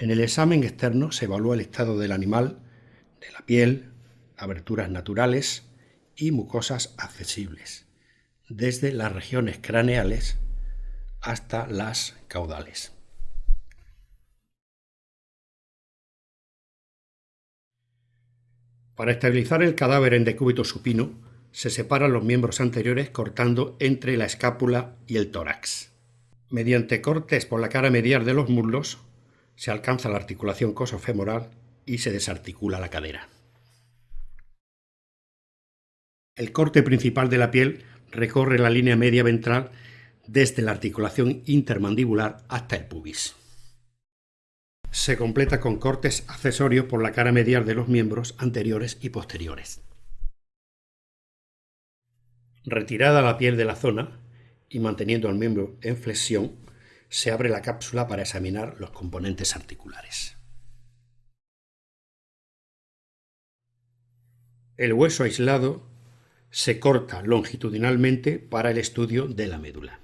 En el examen externo se evalúa el estado del animal, de la piel, aberturas naturales y mucosas accesibles, desde las regiones craneales hasta las caudales. Para estabilizar el cadáver en decúbito supino, se separan los miembros anteriores cortando entre la escápula y el tórax. Mediante cortes por la cara medial de los muslos, se alcanza la articulación cosofemoral y se desarticula la cadera. El corte principal de la piel recorre la línea media ventral desde la articulación intermandibular hasta el pubis. Se completa con cortes accesorios por la cara medial de los miembros anteriores y posteriores. Retirada la piel de la zona y manteniendo el miembro en flexión, se abre la cápsula para examinar los componentes articulares. El hueso aislado se corta longitudinalmente para el estudio de la médula.